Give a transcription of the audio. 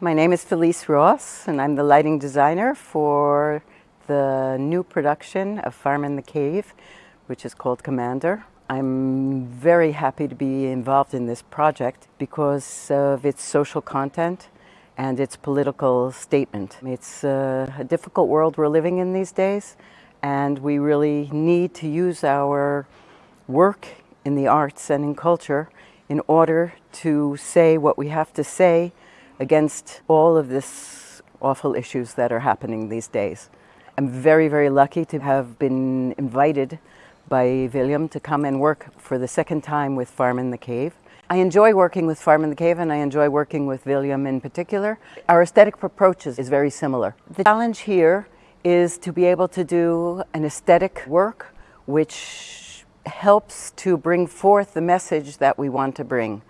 My name is Felice Ross and I'm the lighting designer for the new production of Farm in the Cave, which is called Commander. I'm very happy to be involved in this project because of its social content and its political statement. It's a, difficult world we're living in these days and we really need to use our work in the arts and in culture in order to say what we have to say against all of this awful issues that are happening these days. I'm very, very lucky to have been invited by William to come and work for the second time with Farm in the Cave. I enjoy working with Farm in the Cave and I enjoy working with William in particular. Our aesthetic approach is very similar. The challenge here is to be able to do an aesthetic work which helps to bring forth the message that we want to bring.